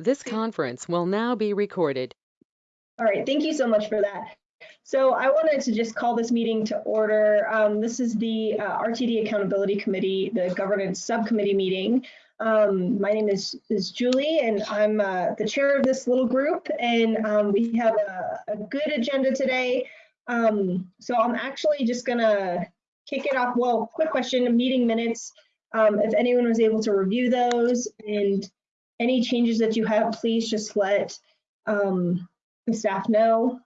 This conference will now be recorded. All right, thank you so much for that. So I wanted to just call this meeting to order. Um, this is the uh, RTD Accountability Committee, the governance subcommittee meeting. Um, my name is, is Julie and I'm uh, the chair of this little group and um, we have a, a, good agenda today. Um, so I'm actually just gonna kick it off. Well, quick question, meeting minutes. Um, if anyone was able to review those and any changes that you have, please just let um, the staff know.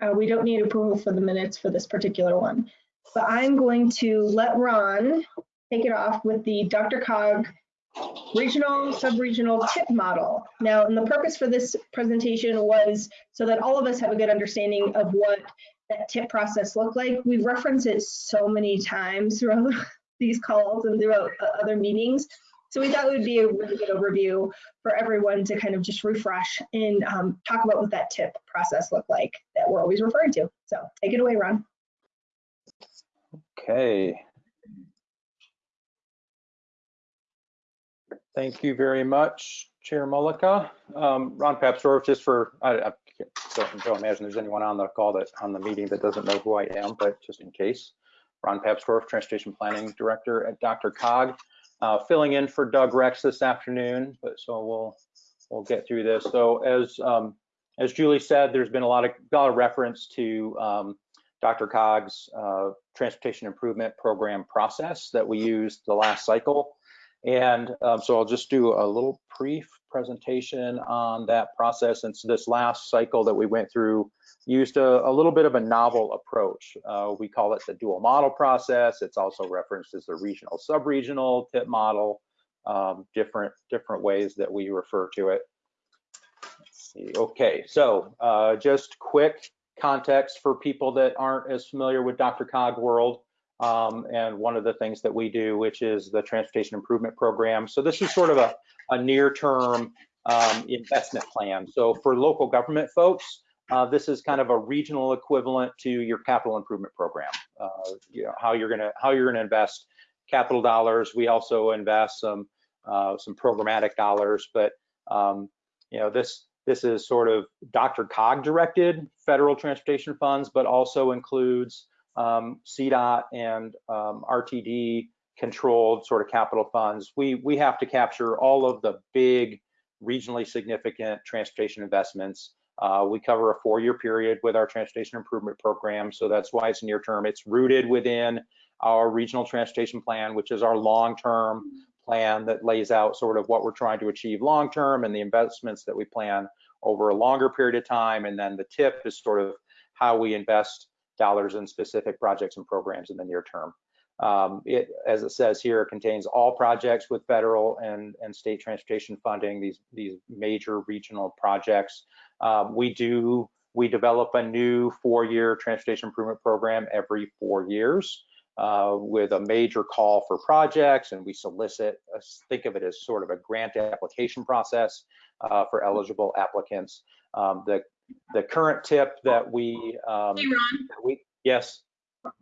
Uh, we don't need approval for the minutes for this particular one. But I'm going to let Ron take it off with the DRCOG regional sub-regional tip model. Now, and the purpose for this presentation was so that all of us have a good understanding of what that tip process looked like. We've referenced it so many times throughout these calls and throughout uh, other meetings. So we thought it would be a really good overview for everyone to kind of just refresh and um, talk about what that tip process looked like that we're always referring to. So take it away, Ron. Okay. Thank you very much, Chair Mullica. Um, Ron Papsdorf, just for, I, I don't, don't imagine there's anyone on the call that on the meeting that doesn't know who I am, but just in case. Ron Papsdorf, Transportation Planning Director at DRCOG uh, filling in for Doug Rex this afternoon, but so we'll we'll get through this. So as um, as Julie said, there's been a lot of, a lot of reference to um, DRCOG's uh, transportation improvement program process that we used the last cycle. And um, so I'll just do a little brief presentation on that process. And so this last cycle that we went through used a, a little bit of a novel approach. Uh, we call it the dual model process. It's also referenced as the regional sub-regional tip model, um, different, different ways that we refer to it. Let's see. Okay, so uh, just quick context for people that aren't as familiar with DRCOG world. Um, and one of the things that we do, which is the Transportation Improvement Program. So this is sort of a, a near-term um, investment plan. So for local government folks, uh, this is kind of a regional equivalent to your capital improvement program. Uh, you know, how you're gonna how you're gonna invest capital dollars. We also invest some uh, some programmatic dollars, but um, you know this this is sort of DRCOG directed federal transportation funds, but also includes um, CDOT and um, RTD controlled sort of capital funds. We we have to capture all of the big regionally significant transportation investments uh, we cover a four-year period with our transportation improvement program, so that's why it's near term. It's rooted within our regional transportation plan, which is our long-term plan that lays out sort of what we're trying to achieve long-term and the investments that we plan over a longer period of time. And then the tip is sort of how we invest dollars in specific projects and programs in the near term. Um, it, as it says here, contains all projects with federal and, and state transportation funding, these, these major regional projects. Um, we do, we develop a new four-year transportation improvement program every four years uh, with a major call for projects and we solicit, uh, think of it as sort of a grant application process uh, for eligible applicants. Um, the, the current tip that we, um, hey Ron. we yes.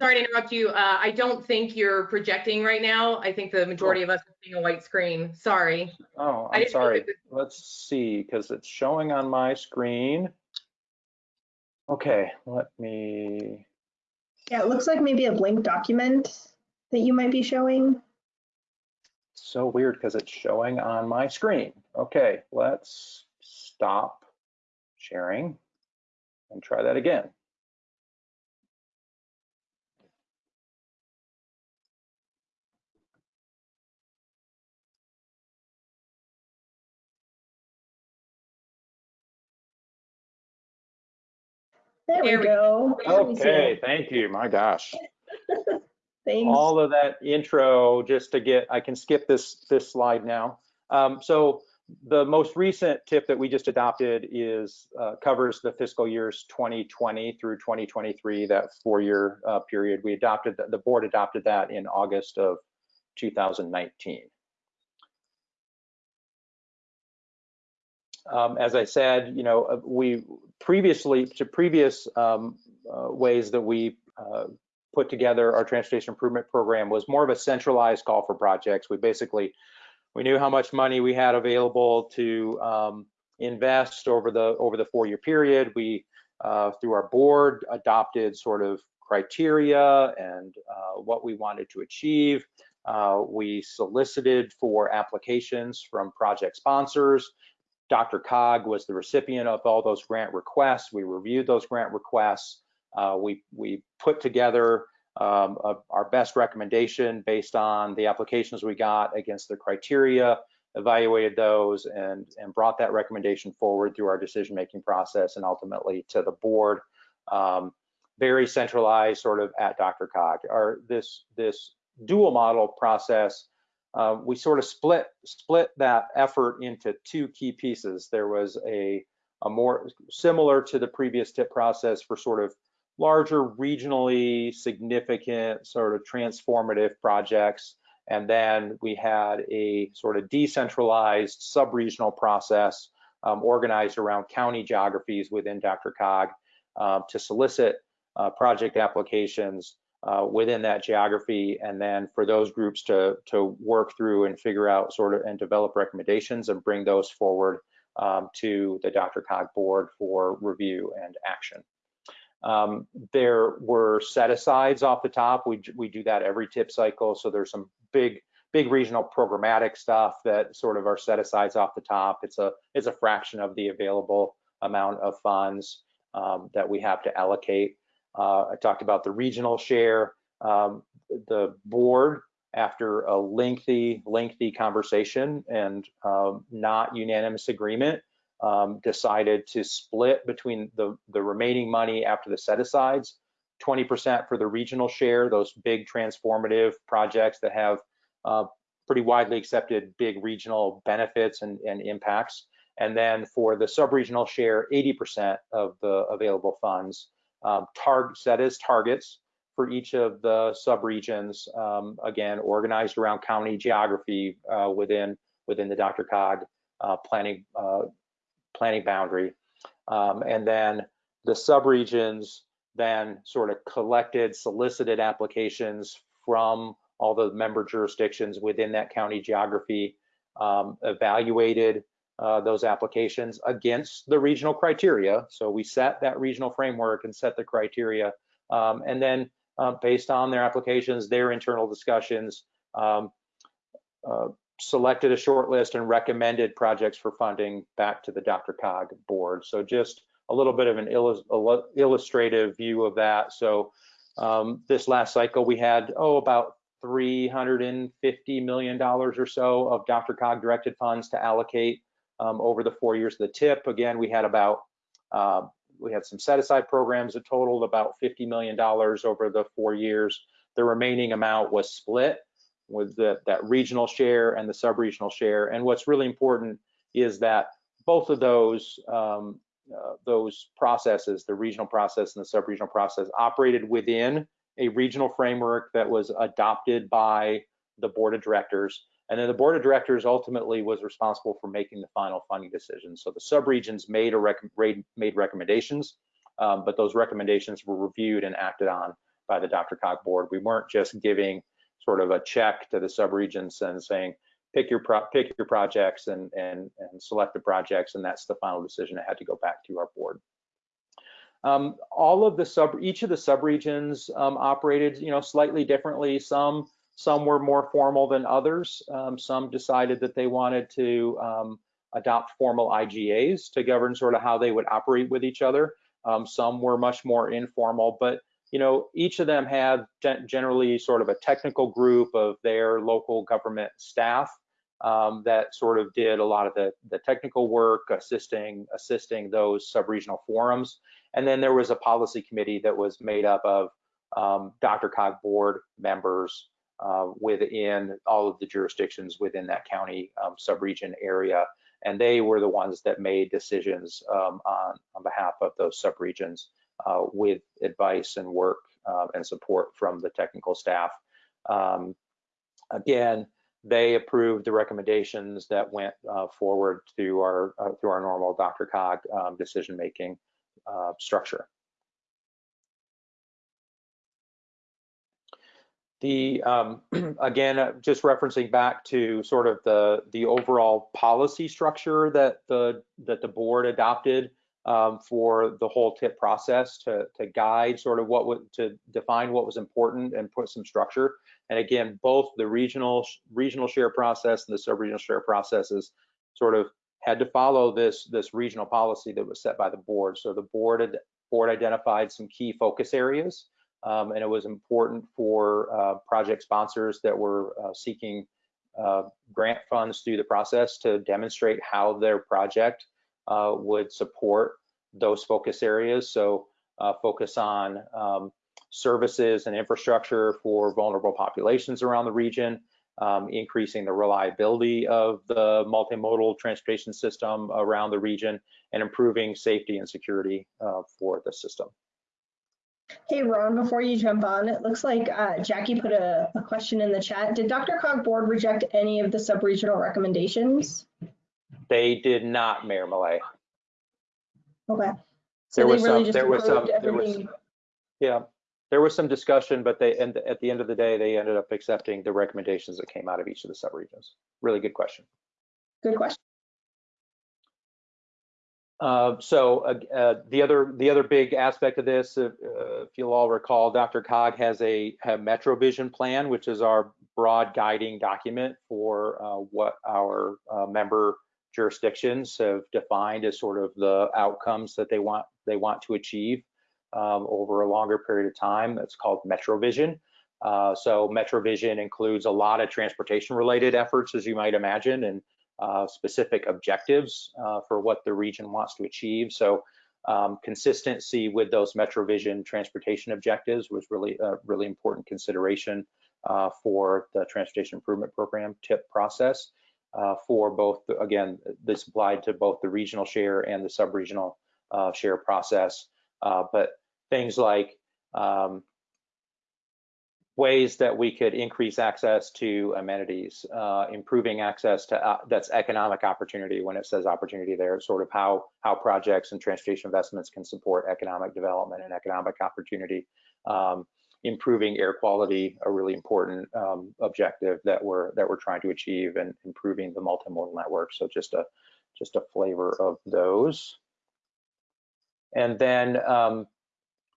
Sorry to interrupt you. Uh, I don't think you're projecting right now. I think the majority of us are seeing a white screen. Sorry. Oh, I'm sorry. Let's see, because it's showing on my screen. Okay, let me. Yeah, it looks like maybe a blank document that you might be showing. So weird because it's showing on my screen. Okay, let's stop sharing and try that again. There, there we go. Okay, thank you. My gosh. Thanks. All of that intro just to get, I can skip this this slide now. Um, so the most recent tip that we just adopted is uh, covers the fiscal years 2020 through 2023, that four-year uh, period. We adopted, the, the board adopted that in August of 2019. Um, as I said, you know, uh, we previously to previous um, uh, ways that we uh, put together our transportation improvement program was more of a centralized call for projects. We basically we knew how much money we had available to um, invest over the over the four-year period. We, uh, through our board, adopted sort of criteria and uh, what we wanted to achieve. Uh, we solicited for applications from project sponsors. DRCOG was the recipient of all those grant requests. We reviewed those grant requests. Uh, we, we put together um, a, our best recommendation based on the applications we got against the criteria, evaluated those and, and brought that recommendation forward through our decision-making process and ultimately to the board. Um, very centralized sort of at DRCOG. Our, this, this dual model process, uh, we sort of split, split that effort into two key pieces. There was a, a more similar to the previous tip process for sort of larger regionally significant sort of transformative projects. And then we had a sort of decentralized sub-regional process um, organized around county geographies within DRCOG um, to solicit uh, project applications uh, within that geography, and then for those groups to to work through and figure out sort of and develop recommendations and bring those forward um, to the Dr. DRCOG board for review and action. Um, there were set asides off the top. We we do that every tip cycle, so there's some big big regional programmatic stuff that sort of are set asides off the top. It's a it's a fraction of the available amount of funds um, that we have to allocate. Uh, I talked about the regional share. Um, the board, after a lengthy, lengthy conversation and um, not unanimous agreement, um, decided to split between the, the remaining money after the set-asides, 20% for the regional share, those big transformative projects that have uh, pretty widely accepted big regional benefits and, and impacts. And then for the sub-regional share, 80% of the available funds um, target set as targets for each of the subregions, um, again, organized around county geography uh, within within the DRCOG uh, planning uh, planning boundary. Um, and then the subregions then sort of collected, solicited applications from all the member jurisdictions within that county geography, um, evaluated uh, those applications against the regional criteria. So we set that regional framework and set the criteria. Um, and then uh, based on their applications, their internal discussions, um, uh, selected a short list and recommended projects for funding back to the DRCOG board. So just a little bit of an illustrative view of that. So um, this last cycle we had, oh, about $350 million or so of DRCOG directed funds to allocate um, over the four years of the tip. Again, we had about, uh, we had some set aside programs that totaled about $50 million over the four years. The remaining amount was split with the, that regional share and the sub-regional share. And what's really important is that both of those um, uh, those processes, the regional process and the sub-regional process, operated within a regional framework that was adopted by the board of directors. And then the board of directors ultimately was responsible for making the final funding decision. So the subregions made, a rec made recommendations, um, but those recommendations were reviewed and acted on by the DRCOG board. We weren't just giving sort of a check to the subregions and saying, pick your pro pick your projects and, and, and select the projects, and that's the final decision that had to go back to our board. Um, all of the sub, each of the subregions um, operated, you know, slightly differently. Some some were more formal than others. Um, some decided that they wanted to um, adopt formal IGAs to govern sort of how they would operate with each other. Um, some were much more informal, but you know, each of them had generally sort of a technical group of their local government staff um, that sort of did a lot of the, the technical work, assisting assisting those sub-regional forums. And then there was a policy committee that was made up of um, DRCOG board members uh, within all of the jurisdictions within that county um, subregion area. And they were the ones that made decisions um, on, on behalf of those subregions uh, with advice and work uh, and support from the technical staff. Um, again, they approved the recommendations that went uh, forward through our uh, through our normal DRCOG um, decision making uh, structure. The, um, again, just referencing back to sort of the, the overall policy structure that the, that the board adopted um, for the whole tip process to, to guide sort of what would, to define what was important and put some structure. And again, both the regional, regional share process and the sub-regional share processes sort of had to follow this, this regional policy that was set by the board. So the board, had- board identified some key focus areas um, and it was important for uh, project sponsors that were uh, seeking uh, grant funds through the process to demonstrate how their project would support those focus areas. So uh, focus on um, services and infrastructure for vulnerable populations around the region, um, increasing the reliability of the multimodal transportation system around the region, and improving safety and security uh, for the system. Hey, Ron, before you jump on, it looks like uh, Jackie put a, a question in the chat. Did DRCOG board reject any of the sub-regional recommendations? They did not, Mayor Millet. Okay. There So they was really some- there was some- there was- Yeah, there was some discussion, but they, and at the end of the day, they ended up accepting the recommendations that came out of each of the subregions. Really good question. Good question. Uh, so uh, uh, the other the other big aspect of this, uh, uh, if you'll all recall, DRCOG has a, a MetroVision plan, which is our broad guiding document for uh, what our uh, member jurisdictions have defined as sort of the outcomes that they want they want to achieve um, over a longer period of time. That's called MetroVision. Uh, so MetroVision includes a lot of transportation related efforts, as you might imagine, and uh, specific objectives uh, for what the region wants to achieve. So um, consistency with those MetroVision transportation objectives was really a really important consideration uh, for the Transportation Improvement Program TIP process uh, for both, the- again, this applied to both the regional share and the sub-regional uh, share process. Uh, but things like um, ways that we could increase access to amenities, uh, improving access to, uh, that's economic opportunity. When it says opportunity there, sort of how, how projects and transportation investments can support economic development and economic opportunity. Um, improving air quality, a really important um, objective that we're, that we're trying to achieve and improving the multimodal network. So just a, just a flavor of those. And then um,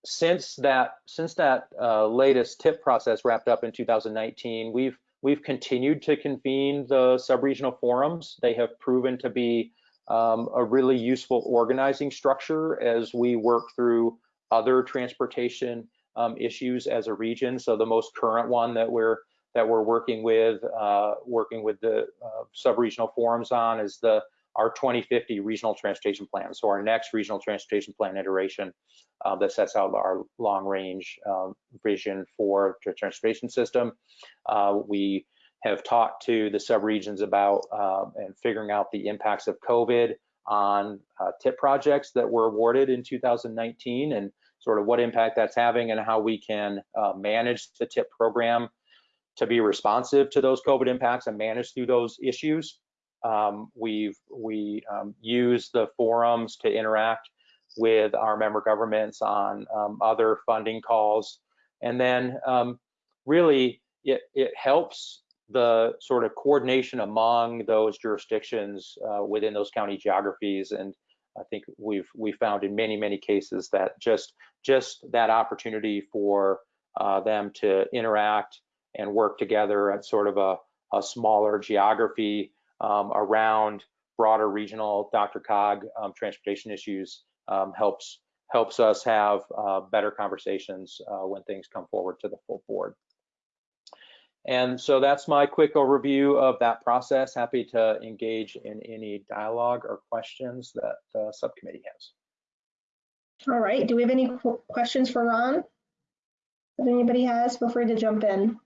since that since that uh, latest tip process wrapped up in 2019, we've we've continued to convene the subregional forums. They have proven to be um, a really useful organizing structure as we work through other transportation um, issues as a region. So the most current one that we're that we're working with uh, working with the uh, subregional forums on is the our 2050 regional transportation plan. So our next regional transportation plan iteration uh, that sets out our long range um, vision for the transportation system. Uh, we have talked to the subregions about uh, and figuring out the impacts of COVID on uh, TIP projects that were awarded in 2019 and sort of what impact that's having and how we can uh, manage the TIP program to be responsive to those COVID impacts and manage through those issues. Um, we've we um, use the forums to interact with our member governments on um, other funding calls, and then um, really it it helps the sort of coordination among those jurisdictions uh, within those county geographies, and I think we've we found in many many cases that just just that opportunity for uh, them to interact and work together at sort of a, a smaller geography um, around broader regional DRCOG um, transportation issues um, helps helps us have uh, better conversations uh, when things come forward to the full board. And so that's my quick overview of that process. Happy to engage in any dialogue or questions that the subcommittee has. All right. Do we have any qu- questions for Ron? If anybody has, feel free to jump in.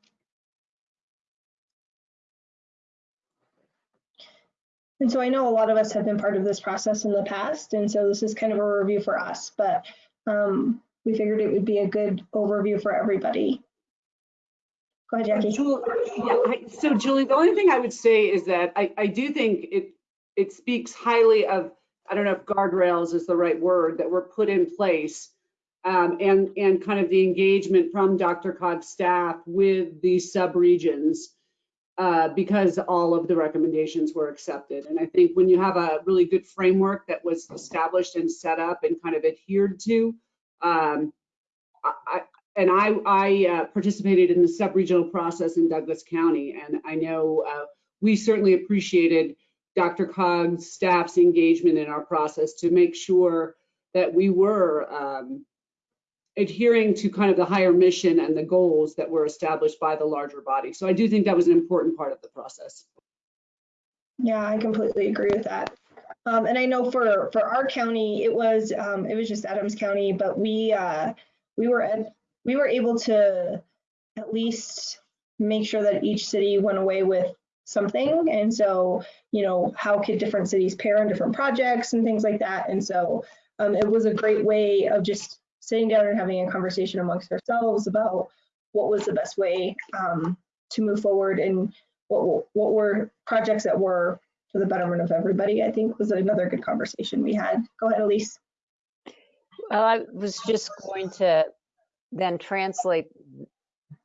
And so I know a lot of us have been part of this process in the past, and so this is kind of a review for us, but um, we figured it would be a good overview for everybody. Go ahead, Jackie. Jul- yeah, I- So Julie, the only thing I would say is that I, I do think it, it speaks highly of, I don't know if guardrails is the right word, that were put in place um, and, and kind of the engagement from DRCOG's staff with the sub-regions uh, because all of the recommendations were accepted. And I think when you have a really good framework that was established and set up and kind of adhered to, um, I- and I, I uh, participated in the sub-regional process in Douglas County, and I know uh, we certainly appreciated DRCOG's staff's engagement in our process to make sure that we were um, adhering to kind of the higher mission and the goals that were established by the larger body. So I do think that was an important part of the process. Yeah, I completely agree with that. Um, and I know for, for our county, it was, um, it was just Adams County, but we, uh, we were at, we were able to at least make sure that each city went away with something. And so, you know, how could different cities pair on different projects and things like that. And so, um, it was a great way of just sitting down and having a conversation amongst ourselves about what was the best way, um, to move forward and what, what were projects that were for the betterment of everybody, I think was another good conversation we had. Go ahead, Elise. Well, I was just going to then translate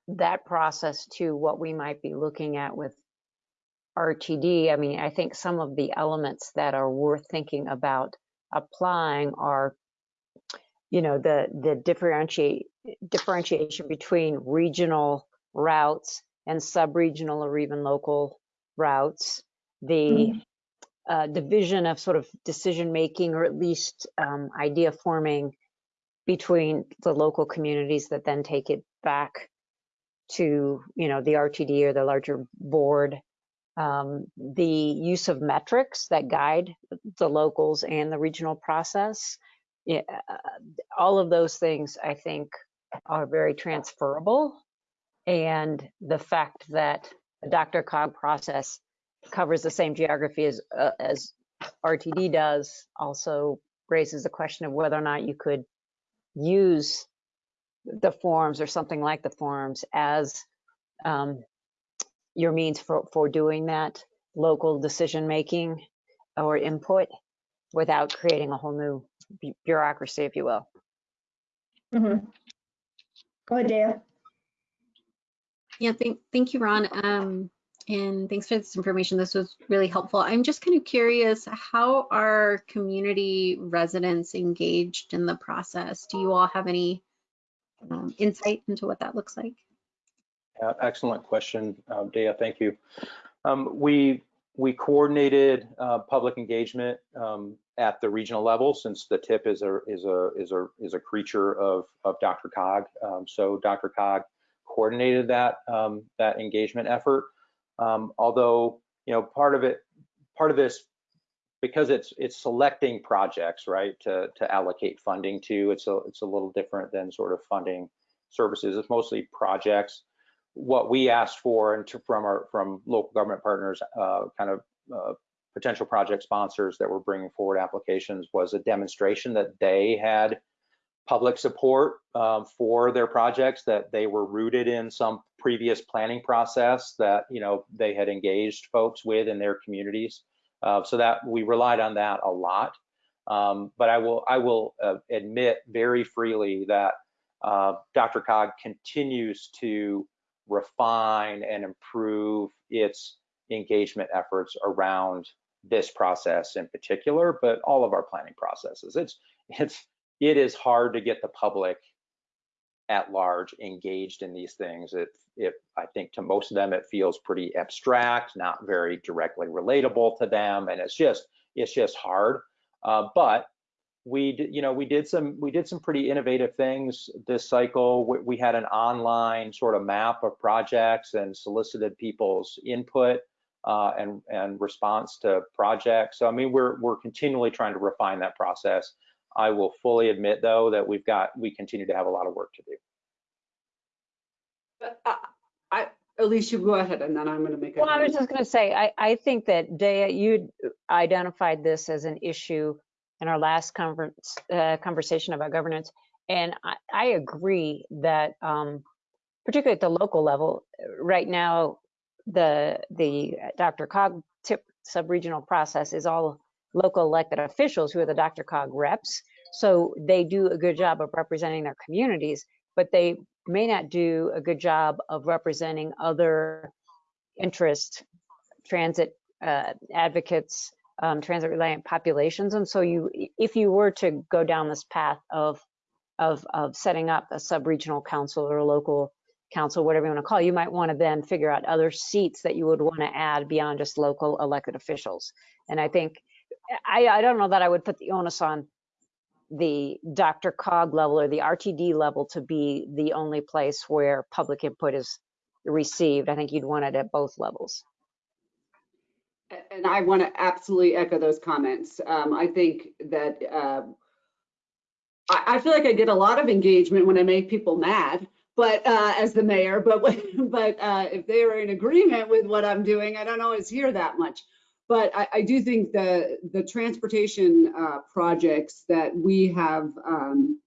that process to what we might be looking at with RTD. I mean, I think some of the elements that are worth thinking about applying are, you know, the the differentiate differentiation between regional routes and sub-regional or even local routes, the uh, division of sort of decision making or at least um, idea forming between the local communities that then take it back to you know the RTD or the larger board. Um, the use of metrics that guide the locals and the regional process. Uh, all of those things I think are very transferable. And the fact that the DRCOG process covers the same geography as, uh, as RTD does also raises the question of whether or not you could use the forms or something like the forms as um, your means for, for doing that local decision making or input without creating a whole new bu- bureaucracy, if you will. Mhm. Go ahead, Dea. Yeah, thank, thank you, Ron. Um, and thanks for this information. This was really helpful. I'm just kind of curious, how are community residents engaged in the process? Do you all have any um, insight into what that looks like? Uh, Excellent question, uh, Dea, thank you. Um, We, we coordinated uh, public engagement um, at the regional level since the tip is a, is a, is a, is a creature of, of DRCOG. Um, So DRCOG coordinated that, um, that engagement effort. Um, Although, you know, part of it, part of this, because it's, it's selecting projects, right, to, to allocate funding to, it's a, it's a little different than sort of funding services. It's mostly projects what we asked for and to, from our from local government partners, uh, kind of uh, potential project sponsors that were bringing forward applications was a demonstration that they had public support um, for their projects, that they were rooted in some previous planning process that you know they had engaged folks with in their communities. Uh, so that we relied on that a lot. Um, but I will I will uh, admit very freely that uh, DRCOG continues to refine and improve its engagement efforts around this process in particular, but all of our planning processes. It's it's it is hard to get the public at large engaged in these things. It it I think to most of them it feels pretty abstract, not very directly relatable to them, and it's just it's just hard. Uh, but we you know we did some we did some pretty innovative things this cycle we, we had an online sort of map of projects and solicited people's input uh, and and response to projects so i mean we're we're continually trying to refine that process i will fully admit though that we've got we continue to have a lot of work to do But I, I, Alicia, go ahead, and then I'm going to make. Well, I was just going to say, I, I think that Dea, you identified this as an issue in our last conference, uh, conversation about governance. And I, I agree that, um, particularly at the local level, right now, the, the DRCOG tip sub-regional process is all local elected officials who are the DRCOG reps. So they do a good job of representing their communities, but they may not do a good job of representing other interest transit uh, advocates, um, transit reliant populations. And so you, if you were to go down this path of of of setting up a sub-regional council or a local council, whatever you want to call it, you might want to then figure out other seats that you would want to add beyond just local elected officials. And I think I, I don't know that I would put the onus on the DRCOG level or the RTD level to be the only place where public input is received. I think you'd want it at both levels. And I want to absolutely echo those comments. Um, I think that uh, I, I feel like I get a lot of engagement when I make people mad, but uh, as the mayor, but but uh, if they are in agreement with what I'm doing, I don't always hear that much. But I, I do think the the transportation uh, projects that we have um,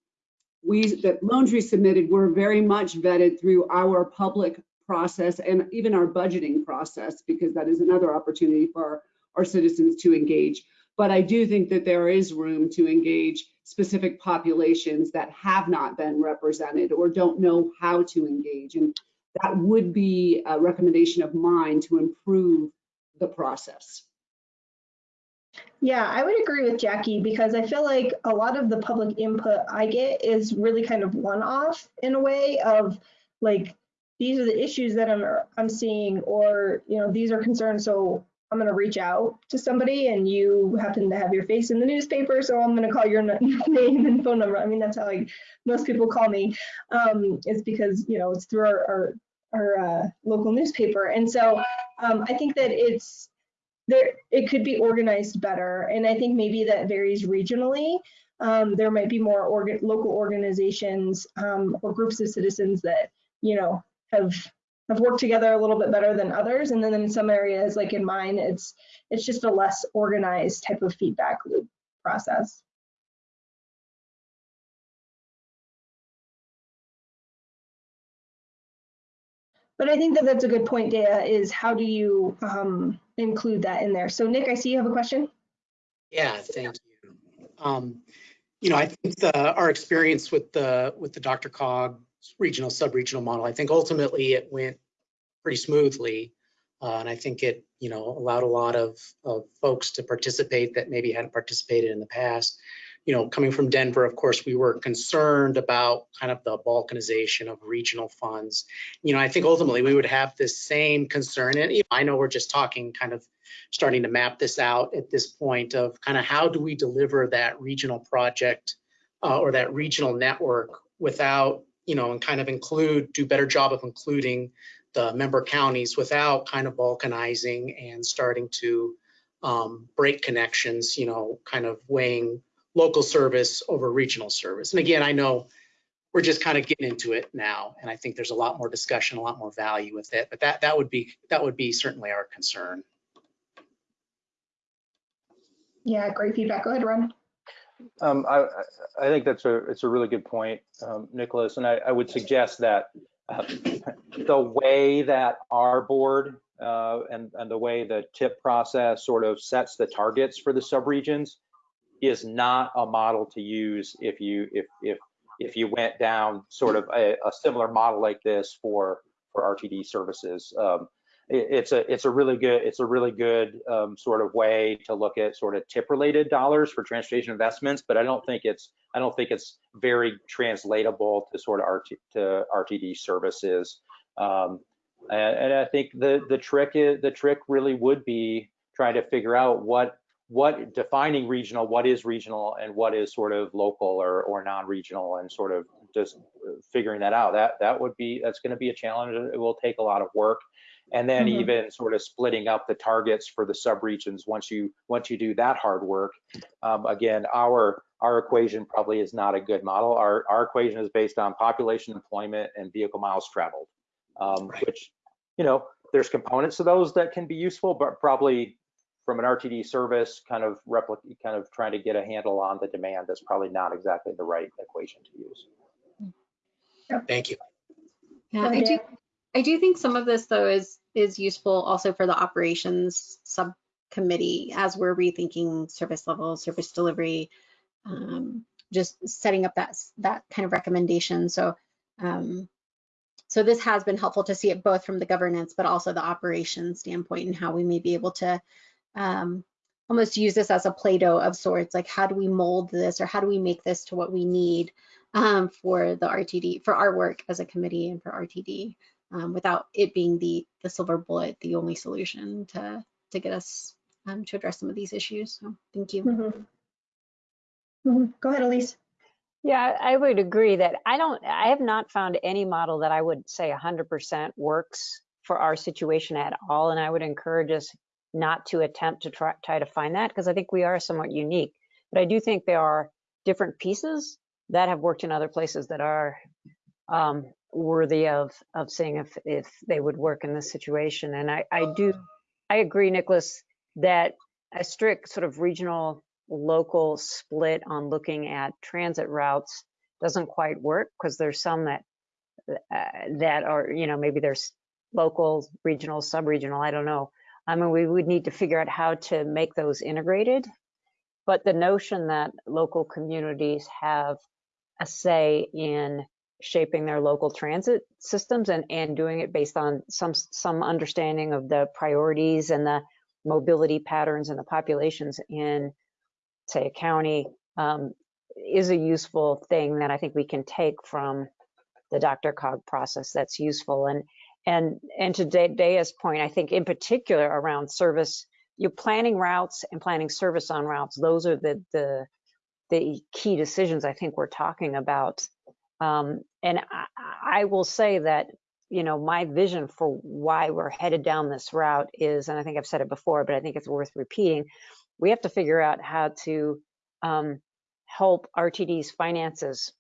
we that Lone Tree submitted were very much vetted through our public process and even our budgeting process because that is another opportunity for our, our citizens to engage. But I do think that there is room to engage specific populations that have not been represented or don't know how to engage. And that would be a recommendation of mine to improve the process. Yeah, I would agree with Jackie because I feel like a lot of the public input I get is really kind of one-off in a way of like, these are the issues that I'm I'm seeing, or you know, these are concerns. So I'm going to reach out to somebody, and you happen to have your face in the newspaper, so I'm going to call your name and phone number. I mean, that's how like most people call me. Um, it's because you know it's through our our, our uh, local newspaper, and so um, I think that it's there it could be organized better and i think maybe that varies regionally. Um, there might be more organ, local organizations um, or groups of citizens that you know have have worked together a little bit better than others and then in some areas like in mine it's it's just a less organized type of feedback loop process but i think that that's a good point Dea, is how do you um, include that in there so nick i see you have a question Yeah, thank you. Um, You know, I think the, our experience with the, with the DRCOG regional, sub-regional model, I think ultimately it went pretty smoothly. Uh, And I think it, you know, allowed a lot of, of folks to participate that maybe hadn't participated in the past. You know, coming from Denver, of course, we were concerned about kind of the balkanization of regional funds. You know, I think ultimately we would have this same concern. And I know we're just talking kind of starting to map this out at this point of kind of how do we deliver that regional project uh, or that regional network without, you know, and kind of include, do better job of including the member counties without kind of balkanizing and starting to um, break connections, you know, kind of weighing local service over regional service. And again, I know we're just kind of getting into it now, and I think there's a lot more discussion, a lot more value with it. But that that would be that would be certainly our concern. yeah great feedback go ahead ron Um, I, I- I think that's a, it's a really good point, um, Nicholas, and I, I would suggest that uh, the way that our board uh, and, and the way the tip process sort of sets the targets for the subregions is not a model to use if you, if, if, if you went down sort of a, a similar model like this for, for RTD services. Um, it- it's a it's a really good it's a really good um, sort of way to look at sort of tip related dollars for transportation investments but i don't think it's i don't think it's very translatable to sort of RT, to rtd services um, and, and i think the the trick is the trick really would be trying to figure out what what defining regional what is regional and what is sort of local or or non-regional and sort of just figuring that out. That that would be that's going to be a challenge. It will take a lot of work. And then Mhm. even sort of splitting up the targets for the subregions once you once you do that hard work. Um, again our our equation probably is not a good model. Our our equation is based on population employment and vehicle miles traveled. Um, Right. which you know there's components to those that can be useful but probably from an rtd service kind of replicate kind of trying to get a handle on the demand that's probably not exactly the right equation to use Thank you. Yeah, I do, I do think some of this though is, is useful also for the operations subcommittee as we're rethinking service level, service delivery. Um, just setting up that that kind of recommendation. So um, so this has been helpful to see it both from the governance, but also the operations standpoint and how we may be able to um, almost use this as a Play-Doh of sorts, like how do we mold this or how do we make this to what we need um, for the RTD, for our work as a committee and for RTD, um, without it being the the silver bullet, the only solution to to get us um, to address some of these issues. So thank you. Mhm. Mhm. Go ahead, Elise. Yeah, I would agree that I don't, I have not found any model that I would say 100% works for our situation at all. And I would encourage us not to attempt to try, try to find that because I think we are somewhat unique. But I do think there are different pieces that have worked in other places that are um, worthy of of seeing if if they would work in this situation. And I I do I agree, Nicholas, that a strict sort of regional local split on looking at transit routes doesn't quite work because there's some that uh, that are you know maybe there's local, regional, sub-regional. I don't know. I mean, we would need to figure out how to make those integrated. But the notion that local communities have a say in shaping their local transit systems and, and doing it based on some some understanding of the priorities and the mobility patterns and the populations in, say, a county um, is a useful thing that I think we can take from the DRCOG process that's useful. And and and to Daya's point, I think in particular around service, you're planning routes and planning service on routes. Those are the the the key decisions I think we're talking about. Um, and I, I will say that you know my vision for why we're headed down this route is, and I think I've said it before, but I think it's worth repeating. We have to figure out how to um, help RTD's finances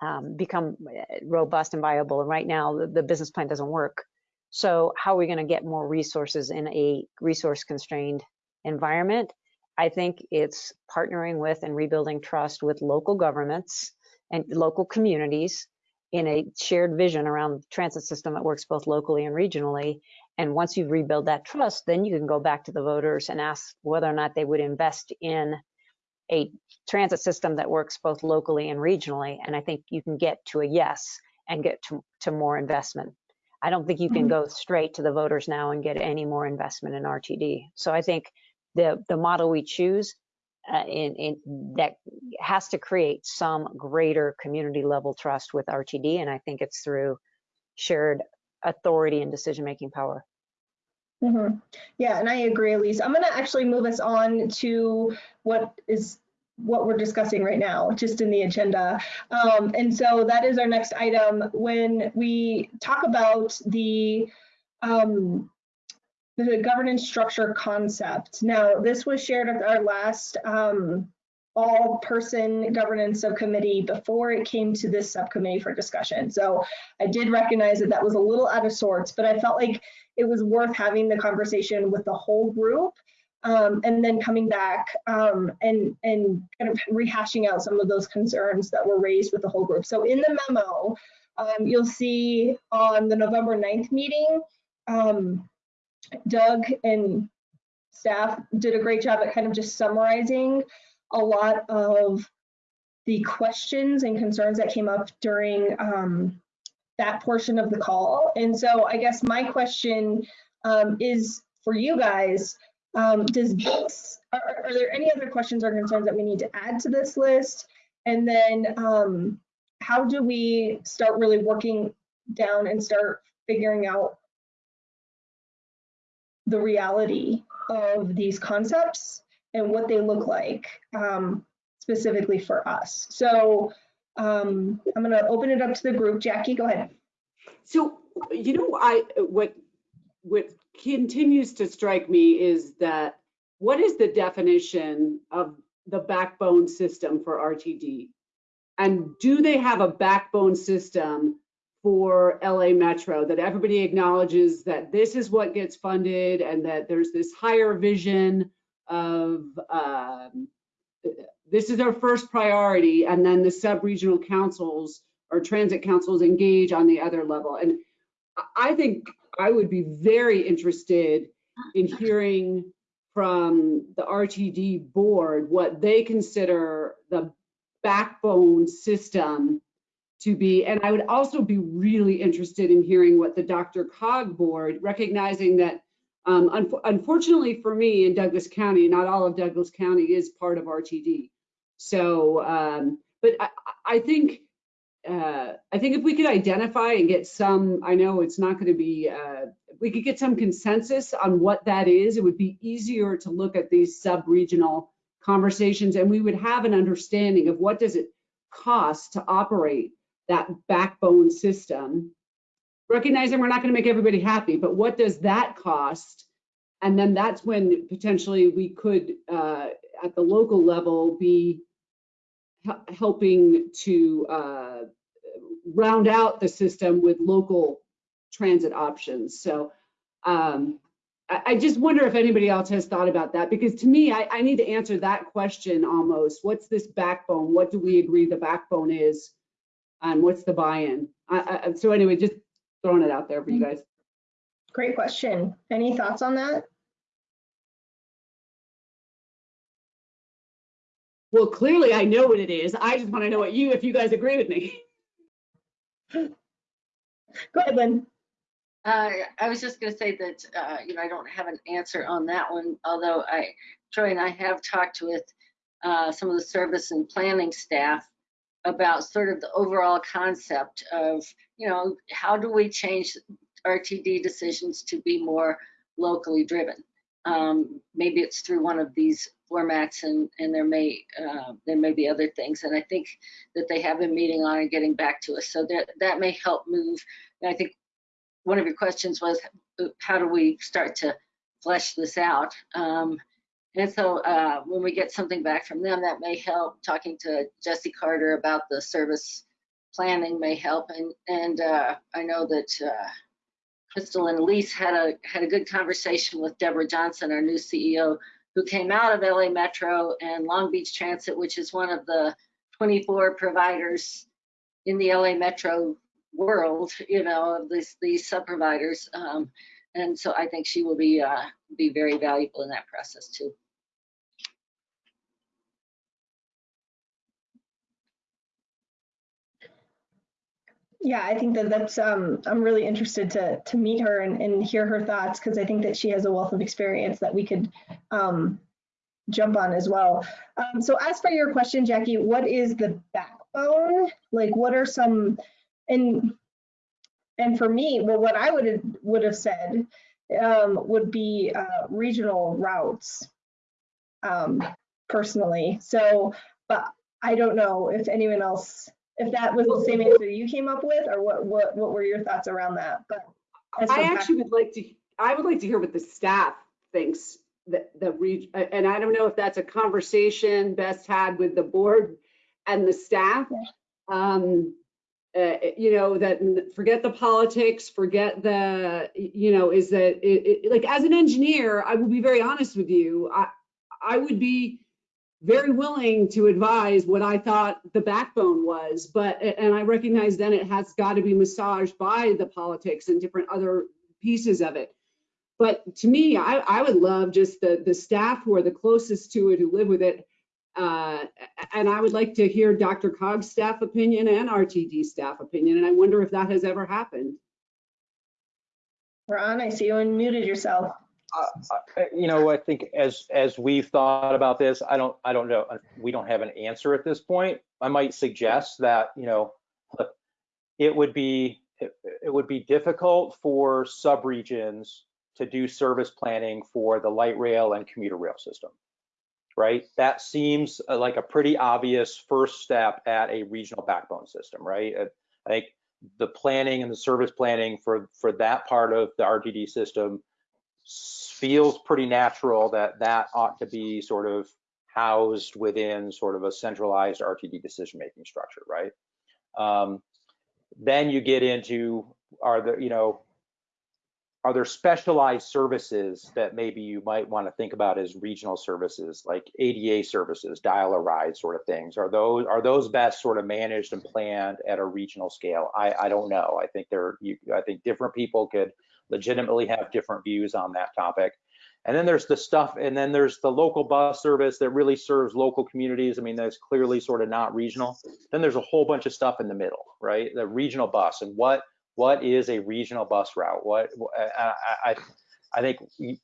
um, become eh, robust and viable. And right now, the, the business plan doesn't work. So how are we going to get more resources in a resource constrained environment? I think it's partnering with and rebuilding trust with local governments and local communities in a shared vision around the transit system that works both locally and regionally. And once you rebuild that trust, then you can go back to the voters and ask whether or not they would invest in a transit system that works both locally and regionally. And I think you can get to a yes and get to, to more investment. I don't think you can go straight to the voters now and get any more investment in RTD. So I think the the model we choose uh, in, in that has to create some greater community level trust with RTD, and I think it's through shared authority and decision making power. Mhm. Yeah, and I agree, Elise. I'm going to actually move us on to what is what we're discussing right now, just in the agenda. Um, and so that is our next item. When we talk about the um, the governance structure concept. Now, this was shared at our last um, all-person governance subcommittee before it came to this subcommittee for discussion. So I did recognize that that was a little out of sorts, but I felt like it was worth having the conversation with the whole group um, and then coming back um, and, and kind of rehashing out some of those concerns that were raised with the whole group. So in the memo, um, you'll see on the November 9th meeting, um, Doug and staff did a great job at kind of just summarizing a lot of the questions and concerns that came up during um, that portion of the call. And so I guess my question um, is for you guys, um, does this, are, are, there any other questions or concerns that we need to add to this list? And then um, how do we start really working down and start figuring out the reality of these concepts and what they look like um, specifically for us. So um, I'm going to open it up to the group. Jackie, go ahead. So, you know, I what what continues to strike me is that what is the definition of the backbone system for RTD? And do they have a backbone system for LA Metro that everybody acknowledges that this is what gets funded and that there's this higher vision of um, this is our first priority and then the sub-regional councils or transit councils engage on the other level. And I think I would be very interested in hearing from the RTD board what they consider the backbone system to be, and I would also be really interested in hearing what the DRCOG board, recognizing that um, unf- unfortunately for me in Douglas County, not all of Douglas County is part of RTD. So, um, but I, I think, uh, I think if we could identify and get some, I know it's not going to be, uh, we could get some consensus on what that is, it would be easier to look at these sub-regional conversations and we would have an understanding of what does it cost to operate that backbone system. Recognizing we're not going to make everybody happy, but what does that cost? And then that's when potentially we could, uh, at the local level, be helping to uh, round out the system with local transit options. So um, I, I just wonder if anybody else has thought about that, because to me, I, I need to answer that question almost. What's this backbone? What do we agree the backbone is? And what's the buy-in? So anyway, just throwing it out there for you guys. Great question. Any thoughts on that? Well, clearly I know what it is. I just want to know what you, if you guys agree with me. Go ahead, Lynn. Uh, I was just gonna say that, uh, you know, I don't have an answer on that one, although I, Troy and I have talked with, uh, some of the service and planning staff about sort of the overall concept of, you know, how do we change RTD decisions to be more locally driven? Um, maybe it's through one of these formats and, and there may, uh, there may be other things. And I think that they have been meeting on and getting back to us. So that, that may help move. And I think one of your questions was, uh, how do we start to flesh this out? Um, and so uh, when we get something back from them, that may help. Talking to Jesse Carter about the service planning may help. And, and uh, I know that uh, Crystal and Elise had a, had a good conversation with Debra Johnson, our new CEO, who came out of LA Metro and Long Beach Transit, which is one of the 24 providers in the LA Metro world, you know, of these these sub providers. Um, and so I think she will be uh, be very valuable in that process too. Yeah, I think that that's, um, I'm really interested to, to meet her and, and hear her thoughts because I think that she has a wealth of experience that we could um, jump on as well. Um, so as for your question, Jackie, what is the backbone? Like, what are some, and, and for me, well, what I would have, would have said um, would be uh, regional routes um, personally. So, but I don't know if anyone else if that was the same answer you came up with, or what what what were your thoughts around that? But I actually would like to, I would like to hear what the staff thinks that the reg, and I don't know if that's a conversation best had with the board and the staff. Um, uh, you know, that forget the politics, forget the, you know, is that it, it, like as an engineer, I will be very honest with you. I, I would be very willing to advise what I thought the backbone was, but, and I recognize then it has got to be massaged by the politics and different other pieces of it. But to me, I, I would love just the, the staff who are the closest to it, who live with it. Uh, and I would like to hear DRCOG's staff opinion and RTD staff opinion. And I wonder if that has ever happened. Ron, I see you unmuted yourself. Uh, You know, I think as, as we've thought about this, I don't, I don't know, we don't have an answer at this point. I might suggest that, you know, it would be, it it would be difficult for subregions to do service planning for the light rail and commuter rail system, right? That seems uh, like a pretty obvious first step at a regional backbone system, right? Uh, I think the planning and the service planning for, for that part of the RTD system feels pretty natural that that ought to be sort of housed within sort of a centralized RTD decision-making structure, right? Um, then you get into, are there, you know, are there specialized services that maybe you might want to think about as regional services, like ADA services, dial a ride sort of things? Are those are those best sort of managed and planned at a regional scale? I, I don't know. I think there, you, I think different people could legitimately have different views on that topic. And then there's the stuff, and then there's the local bus service that really serves local communities. I mean, that's clearly sort of not regional. Then there's a whole bunch of stuff in the middle, right? The regional bus and what what is a regional bus route? What I I, I think you,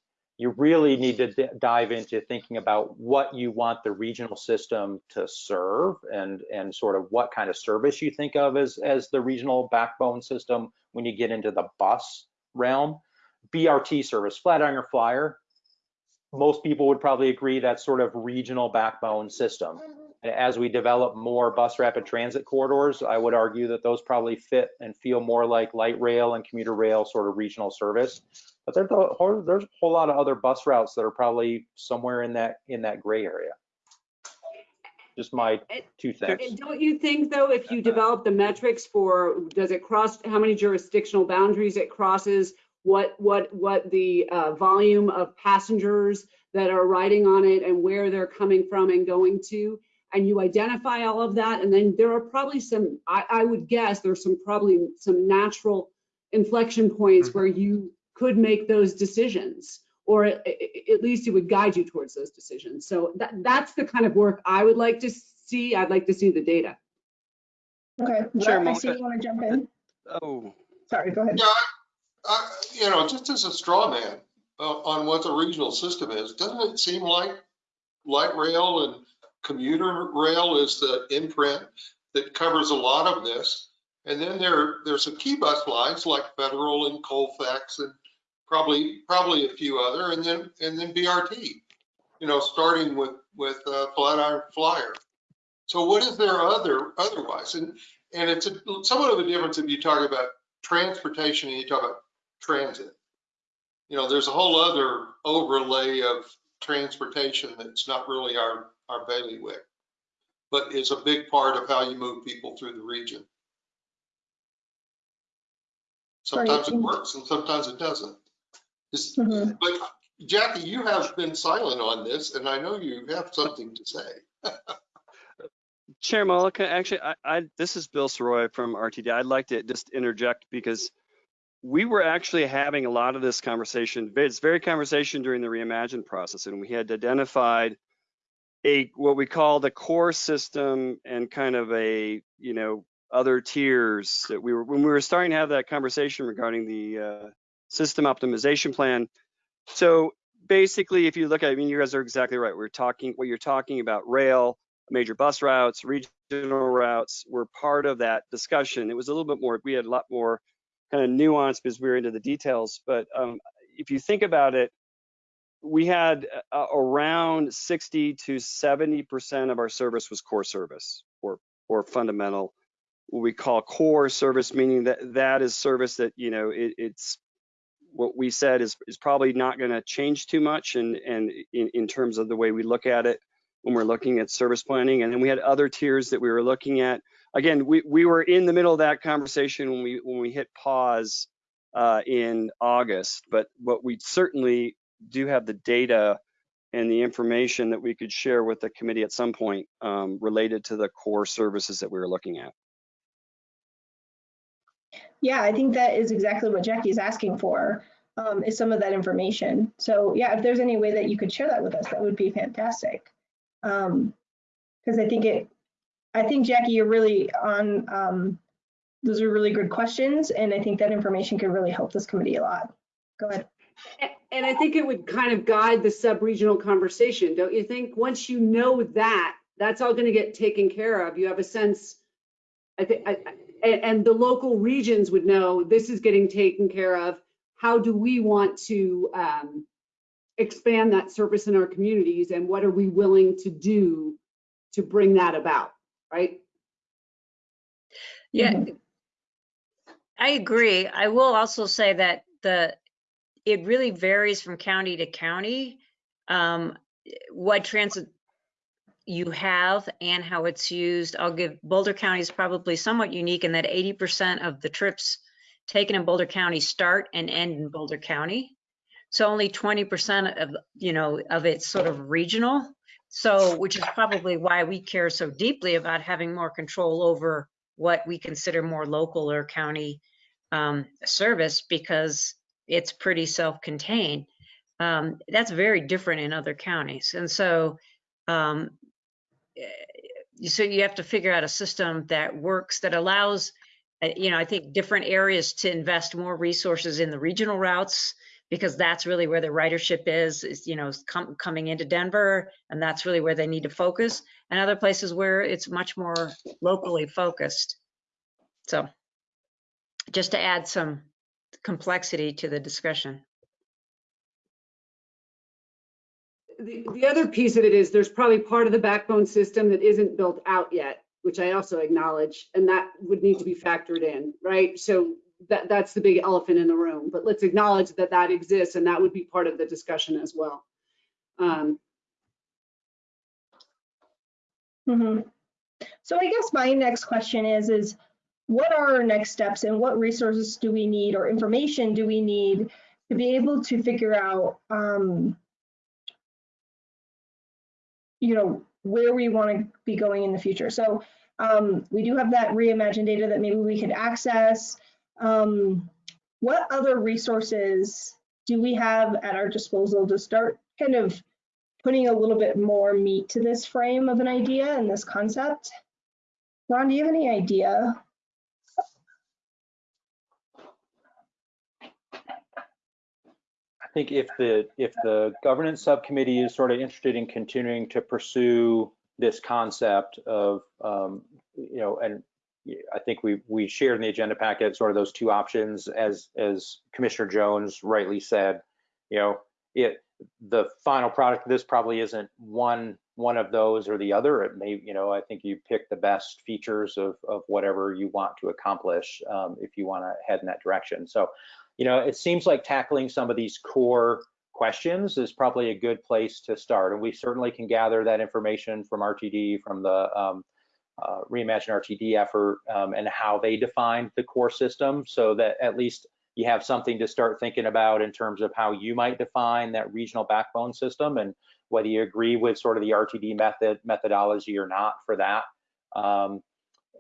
really need to dive into thinking about what you want the regional system to serve and and sort of what kind of service you think of as as the regional backbone system when you get into the bus realm. BRT service, Flatiron Flyer, most people would probably agree that's sort of regional backbone system. As we develop more bus rapid transit corridors, I would argue that those probably fit and feel more like light rail and commuter rail sort of regional service. But there's a whole lot of other bus routes that are probably somewhere in that in that gray area. Just my And- two cents. And don't you think though, if you develop the metrics for, does it cross, how many jurisdictional boundaries it crosses? What, what, what the uh, volume of passengers that are riding on it and where they're coming from and going to? And you identify all of that, and then there are probably some, I, I would guess there's some, probably some natural inflection points where you could make those decisions. Or at, at least it would guide you towards those decisions. So that, that's the kind of work I would like to see. I'd like to see the data. Okay, Sure, Rhett, I see you want to jump in. Oh, Sorry, go ahead. Yeah, I, I, you know, just as a straw man uh, on what the regional system is, doesn't it seem like light rail and commuter rail is the imprint that covers a lot of this? And then there, there's some key bus lines like Federal and Colfax and probably, probably a few other, and then, and then BRT, you know, starting with, with uh, Flatiron Flyer. So what is there other, otherwise? And, and it's a, somewhat of a difference if you talk about transportation and you talk about transit. You know, there's a whole other overlay of transportation that's not really our, our bailiwick, but is a big part of how you move people through the region. Sometimes it works and sometimes it doesn't. It's- Mhm. But Jackie, you have been silent on this and I know you have something to say. Chair Malika, actually, I, I, this is Bill Sirois from RTD. I'd like to just interject because we were actually having a lot of this conversation. It's very conversation during the reimagine process, and we had identified a what we call the core system and kind of a you know other tiers that we were when we were starting to have that conversation regarding the uh, system optimization plan. So basically, if you look at, I mean, you guys are exactly right. We're talking what you're talking about rail major bus routes, regional routes were part of that discussion. It was a little bit more, we had a lot more kind of nuance because we were into the details. But um, if you think about it, we had uh, around 60 to 70% of our service was core service or, or fundamental, what we call core service, meaning that that is service that, you know, it, it's what we said is, is probably not going to change too much and, and in, in terms of the way we look at it when we're looking at service planning. And then we had other tiers that we were looking at. Again, we, we were in the middle of that conversation when we when we hit pause uh, in August, but what we certainly do have the data and the information that we could share with the committee at some point um, related to the core services that we were looking at. Yeah, I think that is exactly what Jackie's asking for, um, is some of that information. So yeah, if there's any way that you could share that with us, that would be fantastic. Um, because I think it, I think Jackie, you're really on, um, those are really good questions, and I think that information could really help this committee a lot. Go ahead. And I think it would kind of guide the sub-regional conversation, don't you think? Once you know that, that's all going to get taken care of. You have a sense, I think, and, and the local regions would know this is getting taken care of. How do we want to um, expand that service in our communities and what are we willing to do to bring that about, right? Yeah, Mhm. I agree. I will also say that the, it really varies from county to county. Um, what transit you have and how it's used. I'll give Boulder County is probably somewhat unique in that 80% of the trips taken in Boulder County start and end in Boulder County. So only 20% of, you know, of it's sort of regional. So, which is probably why we care so deeply about having more control over what we consider more local or county um, service because it's pretty self-contained. Um, that's very different in other counties. And so, um, so you have to figure out a system that works, that allows, uh, you know, I think different areas to invest more resources in the regional routes because that's really where the ridership is, is, you know, com- coming into Denver and that's really where they need to focus and other places where it's much more locally focused. So just to add some complexity to the discussion. The, the other piece of it is there's probably part of the backbone system that isn't built out yet, which I also acknowledge, and that would need to be factored in, right? So that, that's the big elephant in the room, but let's acknowledge that that exists and that would be part of the discussion as well. Um, Mhm. So I guess my next question is, is what are our next steps and what resources do we need or information do we need to be able to figure out, um, you know, where we want to be going in the future. So um, we do have that reimagined data that maybe we could access. Um, what other resources do we have at our disposal to start kind of putting a little bit more meat to this frame of an idea and this concept? Ron, do you have any idea? Think if the, if the governance subcommittee is sort of interested in continuing to pursue this concept of, um, you know, and I think we, we shared in the agenda packet sort of those two options as, as Commissioner Jones rightly said, you know, it, the final product of this probably isn't one, one of those or the other. It may, you know, I think you pick the best features of, of whatever you want to accomplish um, if you want to head in that direction. So, you know, it seems like tackling some of these core questions is probably a good place to start. And we certainly can gather that information from RTD, from the um, uh, Reimagine RTD effort um, and how they defined the core system so that at least you have something to start thinking about in terms of how you might define that regional backbone system and whether you agree with sort of the RTD method methodology or not for that. Um,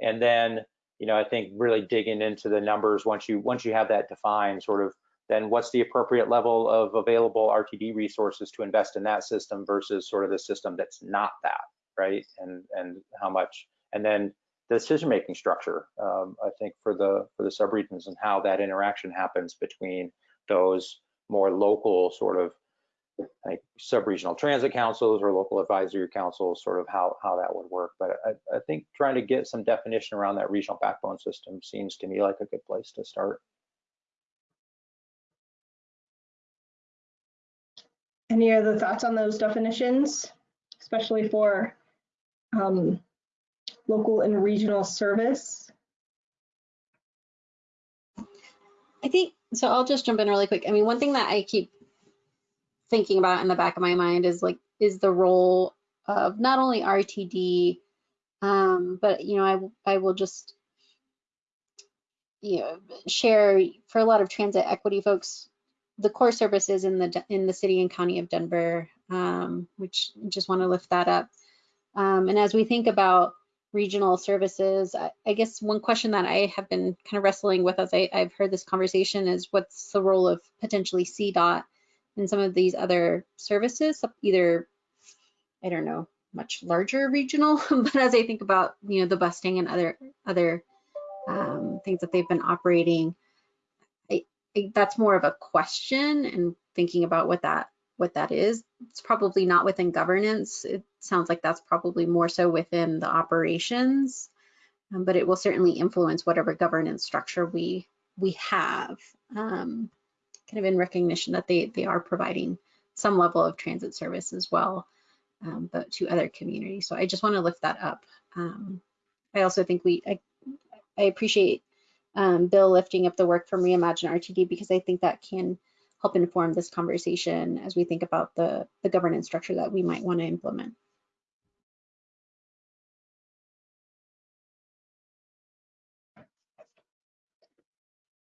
and then you know, I think really digging into the numbers once you once you have that defined, sort of then what's the appropriate level of available RTD resources to invest in that system versus sort of the system that's not that, right? And and how much, and then the decision-making structure, um, I think for the for the subregions and how that interaction happens between those more local sort of like sub-regional transit councils or local advisory councils, sort of how, how that would work. But I, I think trying to get some definition around that regional backbone system seems to me like a good place to start. Any other thoughts on those definitions, especially for um, local and regional service? I think, so I'll just jump in really quick. I mean, one thing that I keep thinking about in the back of my mind is like, is the role of not only RTD, um, but, you know, I, I will just, you know, share for a lot of transit equity folks, the core services in the, in the city and county of Denver, um, which just want to lift that up. Um, and as we think about regional services, I, I, guess one question that I have been kind of wrestling with as I, have heard this conversation is what's the role of potentially CDOT and some of these other services, either, I don't know, much larger regional, but as I think about, you know, the Bustang and other other um, things that they've been operating, I, I, that's more of a question and thinking about what that what that is. It's probably not within governance. It sounds like that's probably more so within the operations, um, but it will certainly influence whatever governance structure we we have. Um, kind of in recognition that they, they are providing some level of transit service as well, um, but to other communities. So I just want to lift that up. Um, I also think we, I, I appreciate um, Bill lifting up the work from Reimagine RTD because I think that can help inform this conversation as we think about the, the governance structure that we might want to implement.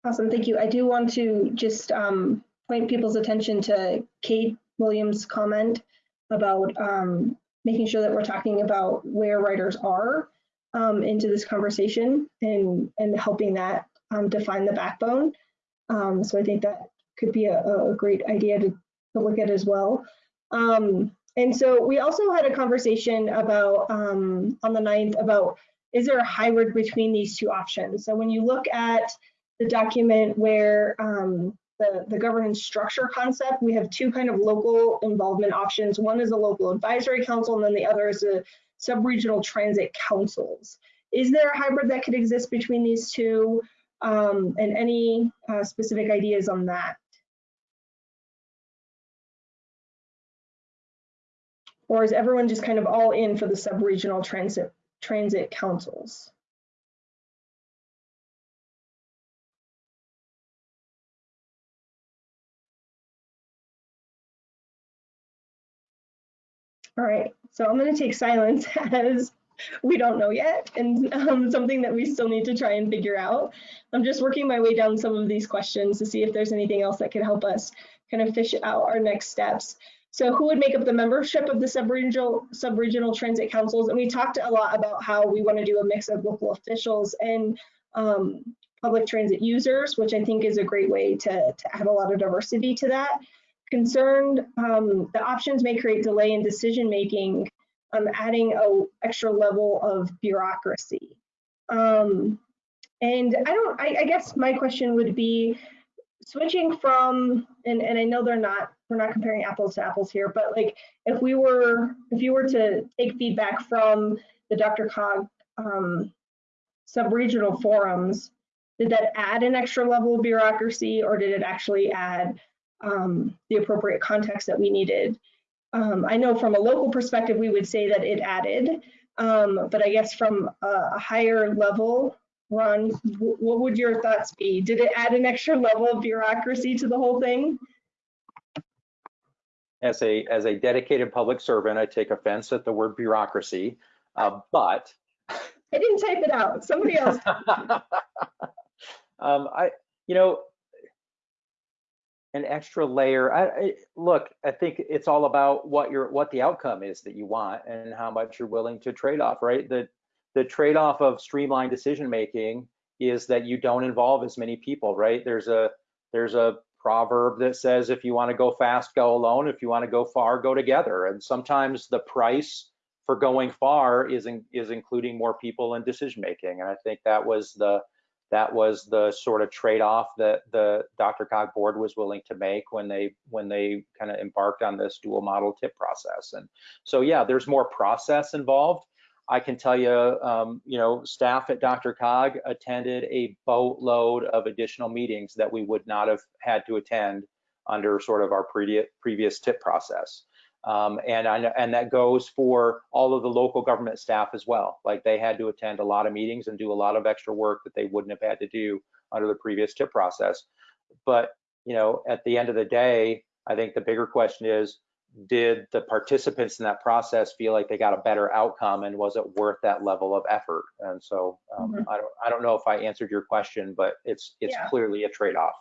Awesome, thank you. I do want to just um, point people's attention to Kate Williams' comment about um, making sure that we're talking about where writers are um, into this conversation and, and helping that um, define the backbone. Um, so I think that could be a, a great idea to to look at as well. Um, and so we also had a conversation about on the 9th about is there a hybrid between these two options? So when you look at the document where um, the, the governance structure concept, we have two kind of local involvement options. One is a local advisory council, and then the other is a sub-regional transit councils. Is there a hybrid that could exist between these two? Um, and any uh, specific ideas on that? Or is everyone just kind of all in for the sub-regional transit transit councils? All right, so I'm going to take silence as we don't know yet and um, something that we still need to try and figure out. I'm just working my way down some of these questions to see if there's anything else that could help us kind of fish out our next steps. So who would make up the membership of the sub-regional sub-regional transit councils? And we talked a lot about how we want to do a mix of local officials and um, public transit users, which I think is a great way to, to add a lot of diversity to that. Concerned, um, the options may create delay in decision making, um, adding a extra level of bureaucracy. Um, and I don't, I, I guess my question would be, switching from and, and i know they're not we're not comparing apples to apples here but like if we were if you were to take feedback from the DRCOG um, sub-regional forums did that add an extra level of bureaucracy or did it actually add um, the appropriate context that we needed um, i know from a local perspective we would say that it added um, but i guess from a, higher level Ron, what would your thoughts be? Did it add an extra level of bureaucracy to the whole thing? As a as a dedicated public servant, I take offense at the word bureaucracy, uh, but I didn't type it out. Somebody else. um, I, you know, an extra layer. I, I, look, I think it's all about what your what the outcome is that you want and how much you're willing to trade off, right? The the trade-off of streamlined decision making is that you don't involve as many people, right? There's a there's a proverb that says if you want to go fast, go alone. If you want to go far, go together. And sometimes the price for going far is in, is including more people in decision making. And I think that was the that was the sort of trade-off that the DRCOG board was willing to make when they when they kind of embarked on this dual model TIP process. And so yeah, there's more process involved. I can tell you, um, you know, staff at DRCOG attended a boatload of additional meetings that we would not have had to attend under sort of our previous TIP process. Um, and I, and that goes for all of the local government staff as well. Like they had to attend a lot of meetings and do a lot of extra work that they wouldn't have had to do under the previous TIP process. But you know, at the end of the day, I think the bigger question is, did the participants in that process feel like they got a better outcome and was it worth that level of effort and so um, mm-hmm. I, don't, I don't know if i answered your question but it's it's yeah. clearly a trade-off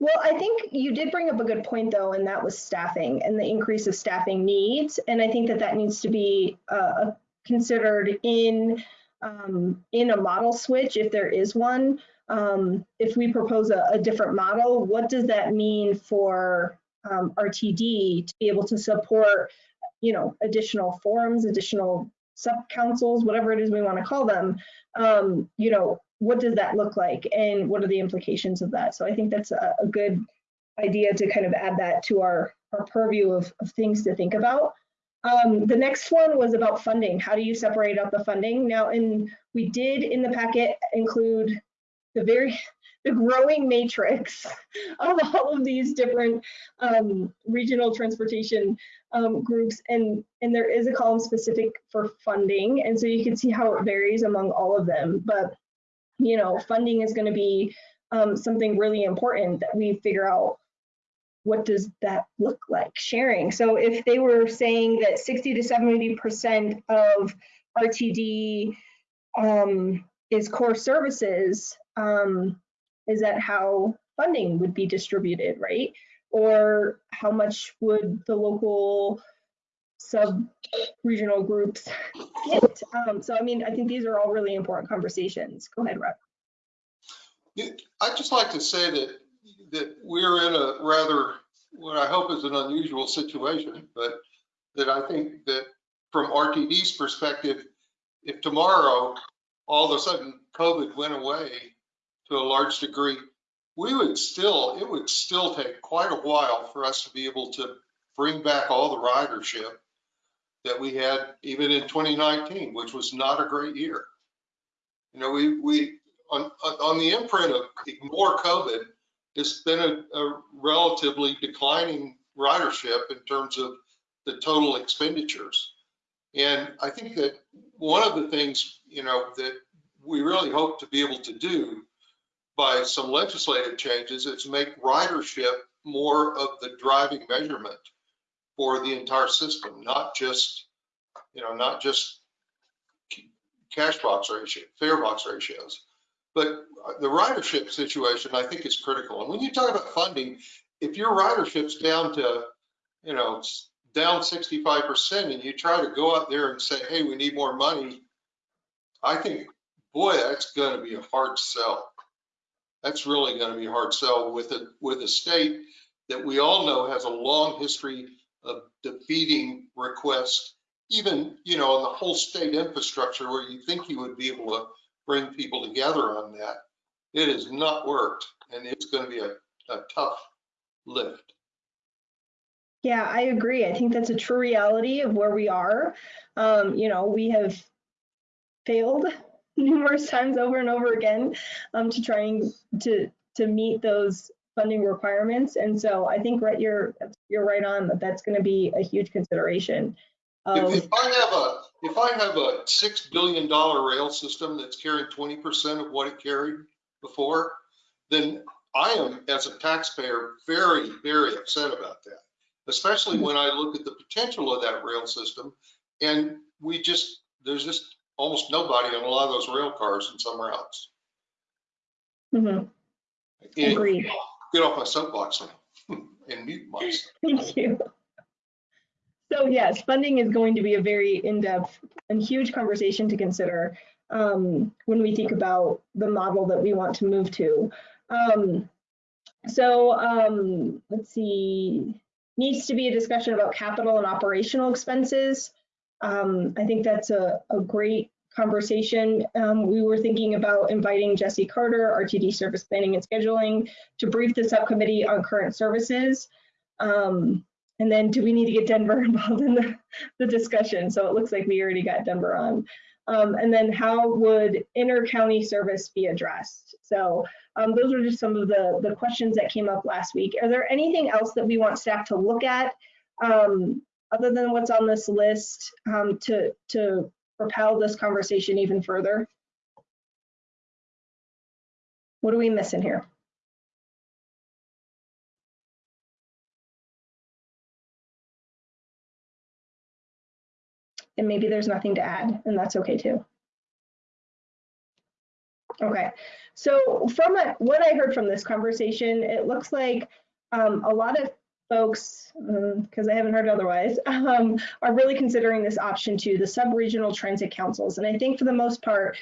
well i think you did bring up a good point though and that was staffing and the increase of staffing needs and i think that that needs to be uh, considered in um, in a model switch if there is one um, if we propose a, a different model what does that mean for um, RTD to be able to support, you know, additional forums, additional sub councils, whatever it is we want to call them. Um, you know, what does that look like, and what are the implications of that? So I think that's a, a good idea to kind of add that to our our purview of, of things to think about. Um, the next one was about funding. How do you separate out the funding? Now, and we did in the packet include the very the growing matrix of all of these different um, regional transportation um, groups and and there is a column specific for funding and so you can see how it varies among all of them but you know funding is going to be um, something really important that we figure out what does that look like sharing so if they were saying that 60 to 70 percent of rtd um, is core services um, is that how funding would be distributed, right? Or how much would the local sub-regional groups? Um, so, I mean, I think these are all really important conversations. Go ahead, Rob. I'd just like to say that that we're in a rather what I hope is an unusual situation, but that I think that from RTD's perspective, if tomorrow, all of a sudden, COVID went away to a large degree, we would still, it would still take quite a while for us to be able to bring back all the ridership that we had even in 2019, which was not a great year. You know, we, we, on, on the imprint of ignore COVID, it's been a, a relatively declining ridership in terms of the total expenditures. And I think that one of the things, you know, that we really hope to be able to do by some legislative changes is make ridership more of the driving measurement for the entire system, not just, you know, not just cash box ratio, fare box ratios. But the ridership situation, I think, is critical. And when you talk about funding, if your ridership's down to, you know, down 65% and you try to go out there and say, hey, we need more money, I think, boy, that's going to be a hard sell. That's really going to be a hard sell with a, with a state that we all know has a long history of defeating requests, even, you know, on the whole state infrastructure where you think you would be able to bring people together on that. It has not worked and it's going to be a, a tough lift. Yeah, I agree. I think that's a true reality of where we are. Um, you know, we have failed numerous times over and over again um, to trying to to meet those funding requirements. And so I think right, you're you're right on that. That's going to be a huge consideration. Um, If, if I have a, if I have a six billion dollar rail system that's carrying twenty percent of what it carried before, then I am, as a taxpayer, very, very upset about that. Especially when I look at the potential of that rail system and we just, there's just almost nobody on a lot of those rail cars and somewhere else. Mm-hmm. Agreed. Get off my soapbox now and mute myself. Thank you. So yes, funding is going to be a very in-depth and huge conversation to consider um, when we think about the model that we want to move to. Um, so um, let's see, needs to be a discussion about capital and operational expenses. Um, I think that's a, a great conversation. Um, we were thinking about inviting Jesse Carter, RTD Service Planning and Scheduling, to brief the subcommittee on current services. Um, and then do we need to get Denver involved in the, the discussion? So it looks like we already got Denver on. Um, and then how would inter-county service be addressed? So um, those are just some of the, the questions that came up last week. Are there anything else that we want staff to look at um, other than what's on this list um, to, to propel this conversation even further? What are we missing here? And maybe there's nothing to add, and that's okay too. Okay, so from a, what I heard from this conversation, it looks like um, a lot of folks, because I haven't heard otherwise, um, are really considering this option too, the sub-regional transit councils. And I think for the most part,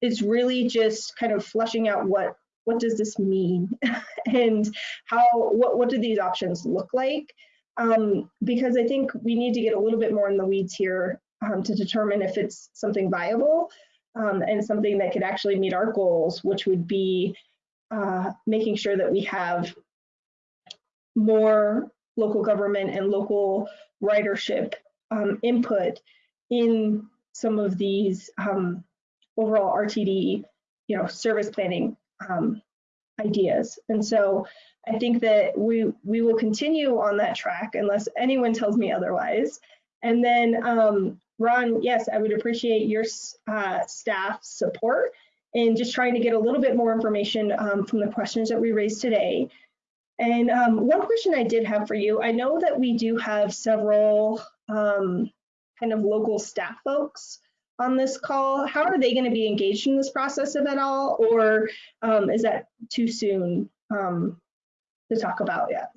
it's really just kind of fleshing out what what does this mean and how what what do these options look like? Um, because I think we need to get a little bit more in the weeds here um, to determine if it's something viable um, and something that could actually meet our goals, which would be uh, making sure that we have more local government and local ridership um, input in some of these um, overall RTD, you know, service planning um, ideas. And so I think that we we will continue on that track unless anyone tells me otherwise. And then um, Ron, yes, I would appreciate your uh, staff support in just trying to get a little bit more information um, from the questions that we raised today. And um, one question I did have for you, I know that we do have several um, kind of local staff folks on this call. How are they going to be engaged in this process, if at all, or um, is that too soon um, to talk about yet?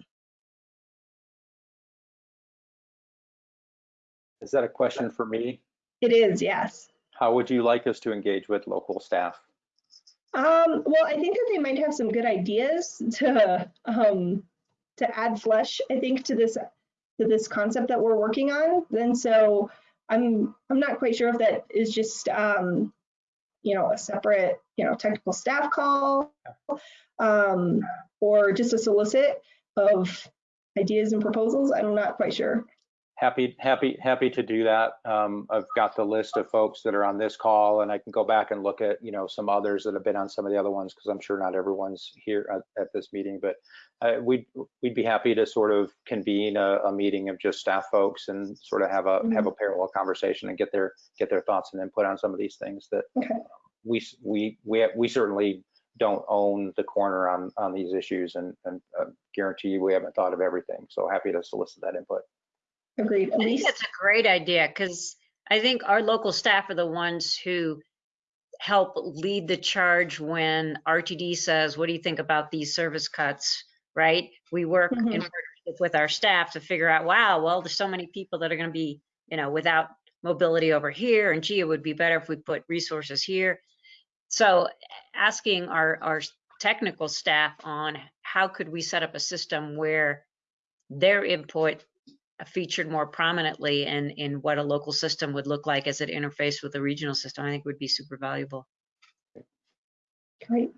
Is that a question for me? It is, yes. How would you like us to engage with local staff? Um, well, I think that they might have some good ideas to um, to add flesh, I think, to this to this concept that we're working on. And so I'm I'm not quite sure if that is just um, you know a separate you know technical staff call um, or just a solicit of ideas and proposals. I'm not quite sure. Happy, happy, happy to do that. Um, I've got the list of folks that are on this call and I can go back and look at, you know, some others that have been on some of the other ones because I'm sure not everyone's here at, at this meeting, but uh, we'd, we'd be happy to sort of convene a, a meeting of just staff folks and sort of have a, have a parallel conversation and get their, get their thoughts and input on some of these things that Okay. we, we, we, we certainly don't own the corner on, on these issues and, and uh, guarantee you we haven't thought of everything. So happy to solicit that input. Agreed. I think that's a great idea because I think our local staff are the ones who help lead the charge when RTD says, what do you think about these service cuts, right? We work in Mhm. partnership with our staff to figure out, wow, well, there's so many people that are going to be, you know, without mobility over here and gee, it would be better if we put resources here. So asking our, our technical staff on how could we set up a system where their input featured more prominently in, in what a local system would look like as it interfaced with the regional system, I think would be super valuable. Great.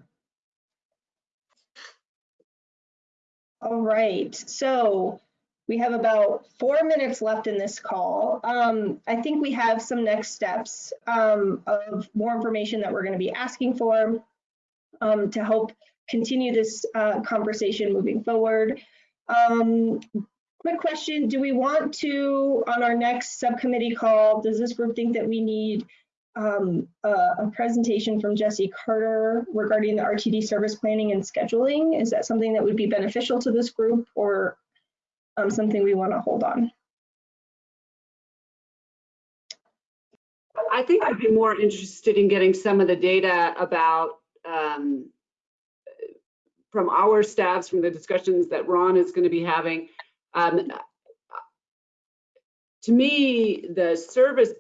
All right, so we have about four minutes left in this call. Um, I think we have some next steps um, of more information that we're going to be asking for um, to help continue this uh, conversation moving forward. Quick question, do we want to, on our next subcommittee call, does this group think that we need um, a, a presentation from Jesse Carter regarding the RTD service planning and scheduling. Is that something that would be beneficial to this group or um, something we want to hold on? I think I'd be more interested in getting some of the data about, um, from our staffs, from the discussions that Ron is going to be having. Um, To me, the service,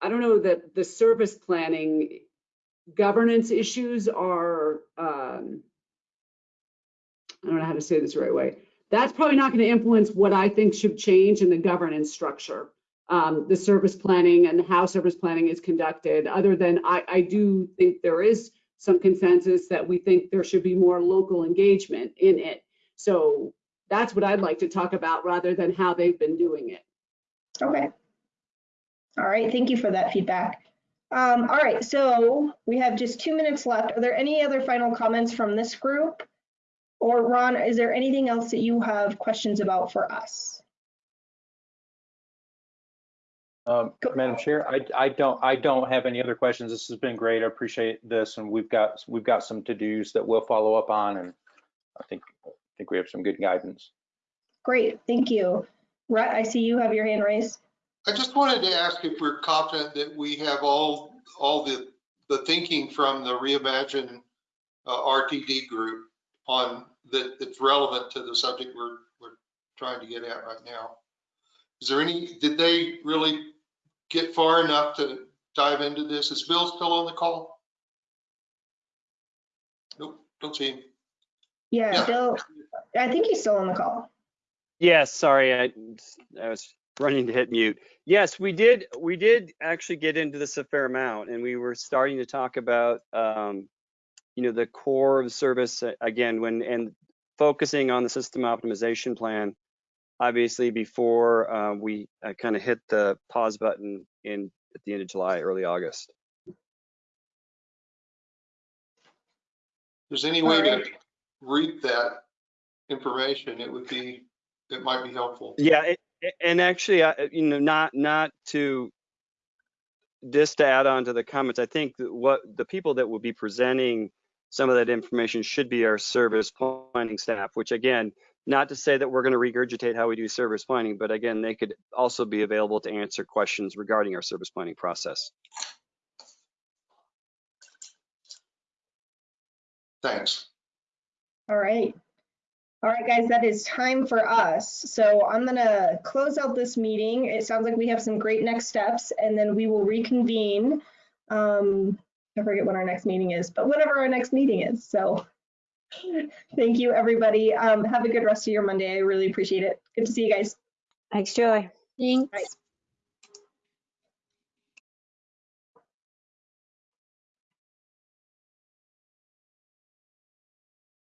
I don't know that the service planning governance issues are, um, I don't know how to say this the right way. That's probably not going to influence what I think should change in the governance structure um, the service planning and how service planning is conducted, other than I, I do think there is some consensus that we think there should be more local engagement in it. So that's what I'd like to talk about rather than how they've been doing it. Okay. All right, thank you for that feedback. Um, all right, so we have just two minutes left. Are there any other final comments from this group? Or Ron, is there anything else that you have questions about for us? Um, Madam Chair, I, I don't, I don't have any other questions. This has been great. I appreciate this and we've got, we've got some to-dos that we'll follow up on and I think, I think we have some good guidance. Great, thank you. Rhett, I see you have your hand raised. I just wanted to ask if we're confident that we have all, all the, the thinking from the Reimagine uh, RTD group on, that, that's relevant to the subject we're, we're trying to get at right now. Is there any, did they really get far enough to dive into this? Is Bill still on the call? Nope, don't see him. Yeah, Yeah. Bill, I think he's still on the call. Yes, sorry, I, I was running to hit mute. Yes, we did, we did actually get into this a fair amount and we were starting to talk about, um, you know, the core of the service uh, again, when, and focusing on the system optimization plan. Obviously, before uh, we kind of hit the pause button in, at the end of July, early August. There's any way to read that information, it would be, it might be helpful. Yeah, it- it- and actually, I- you know, not, not to, just to add on to the comments, I think that what, the people that will be presenting some of that information should be our service planning staff, which again, not to say that we're going to regurgitate how we do service planning, but again, they could also be available to answer questions regarding our service planning process. Thanks. All right. All right, guys, that is time for us. So I'm gonna close out this meeting. It sounds like we have some great next steps and then we will reconvene. Um, I forget when our next meeting is, but whatever our next meeting is. So Thank you, everybody. Um, have a good rest of your Monday. I really appreciate it. Good to see you guys. Thanks, Joy. Thanks. Right.